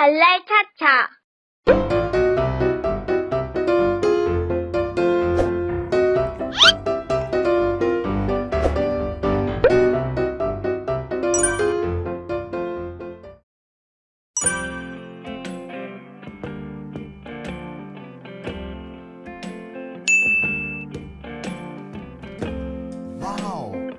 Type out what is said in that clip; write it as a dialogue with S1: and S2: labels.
S1: 발레 차차.
S2: 와우.